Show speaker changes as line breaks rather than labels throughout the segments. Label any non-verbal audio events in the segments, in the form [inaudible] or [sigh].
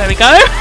There we go. [laughs]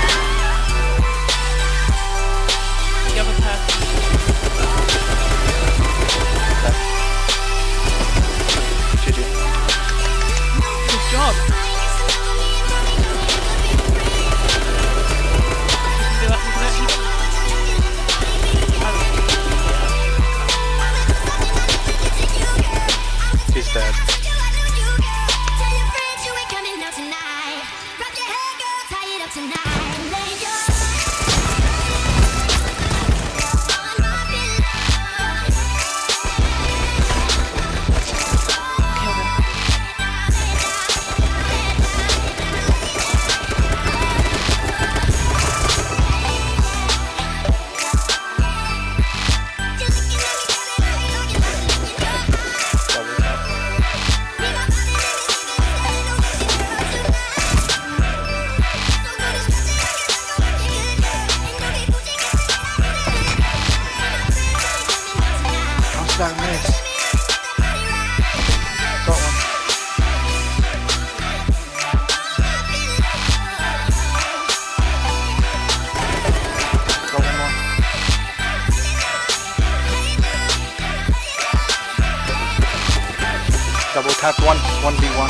Double tap one, one v one.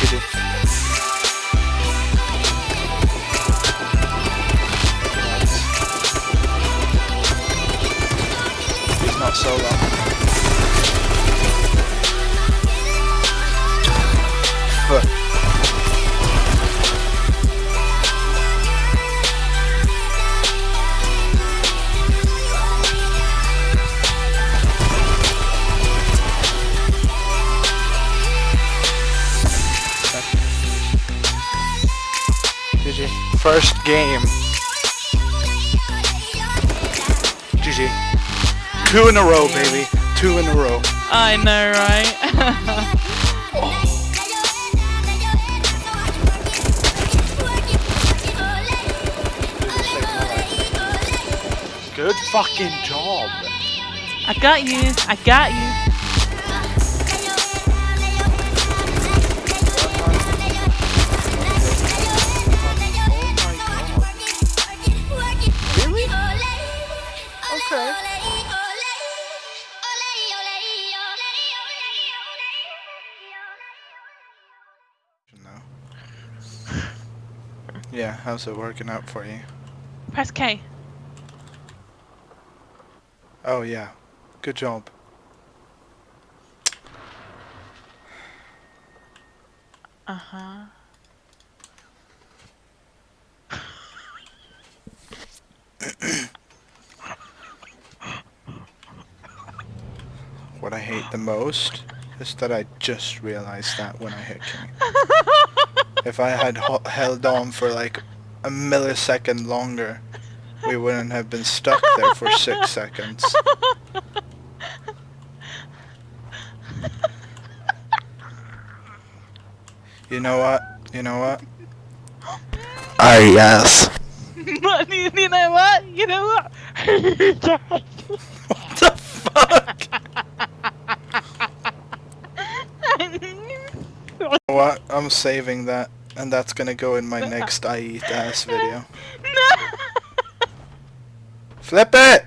GG. He's not solo. First game. GG. Two in a row, baby. Two in a row.
I know, right?
Good fucking job.
I got you. I got you.
Okay. No. Yeah, how's it working out for you?
Press K.
Oh yeah, good job.
Uh [clears throat] huh.
What I hate the most is that I just realized that when I hit King. [laughs] if I had held on for like a millisecond longer, we wouldn't have been stuck there for six [laughs] seconds. You know what? You know what? Ah yes.
What? you you know what? You know what? [laughs]
What the fuck? Know? I'm saving that, and that's gonna go in my next [laughs] I eat ass video. Flip it!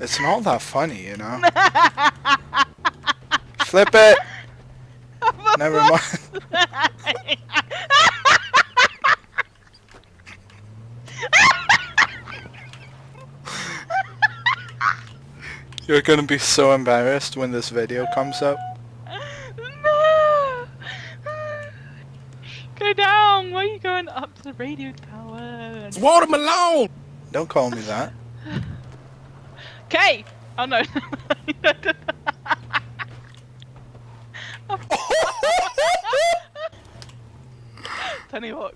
It's not that funny, you know? [laughs] Flip it! Never mind. [laughs] You're gonna be so embarrassed when this video comes up.
no! Go down! Why are you going up to the radio tower?
Water Malone!
Don't call me that.
Okay! Oh no. [laughs] Tony Hawk.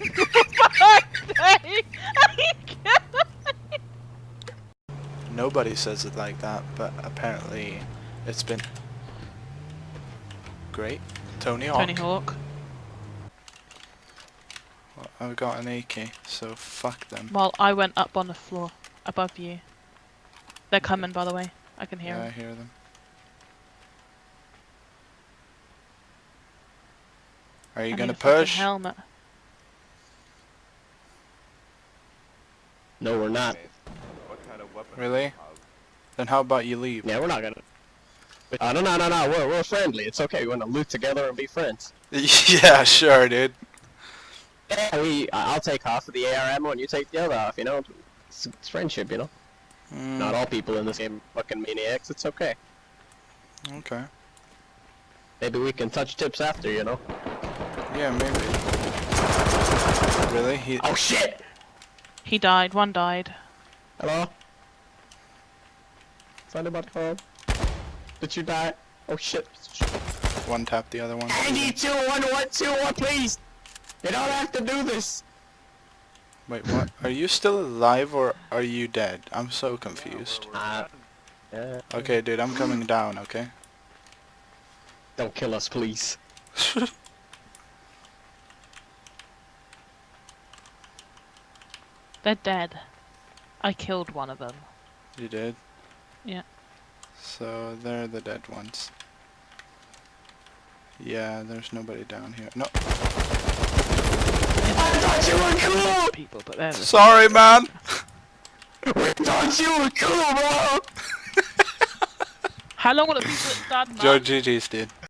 [laughs] [laughs] Fuck's sake! Are you kidding me?
Nobody says it like that, but apparently it's been Great. Tony Hawk.
Tony Hawk.
Well, I've got an AK, so fuck them.
Well, I went up on the floor above you. They're coming, by the way. I can hear
yeah, I
'em.
hear them. Are you
I
gonna
a fucking
push?
Helmet.
No, we're not.
What kind of weapon?
Really? Then how about you leave?
Yeah, we're not gonna. Uh, no, no, no, no. We're we're friendly. It's okay. We're gonna loot together and be friends. [laughs]
yeah, sure, dude.
Yeah, we. I- I'll take half of the AR ammo and you take the other half. You know, it's, it's friendship. You know.
Mm,
Not all people in this game are fucking maniacs. It's okay.
Okay.
Maybe we can touch tips after. You know.
Yeah, maybe. Really? He.
Oh shit!
He died. One died.
Hello. Is anybody home? Did you die? Oh shit!
One tap the other one.
I need two one one two one, please. You don't have to do this.
Wait, what? Are you still alive or are you dead? I'm so confused.
Uh, yeah.
Okay, dude, I'm coming down, okay?
Don't kill us, please. [laughs]
They're dead. I killed one of them.
You did?
Yeah.
So they're the dead ones. Yeah, there's nobody down here. No.
I thought you were cool.
People, but they're the
Sorry, man! [laughs]
We thought you were cool, bro.
How long will it be till it's done, man?
George GG's, dude.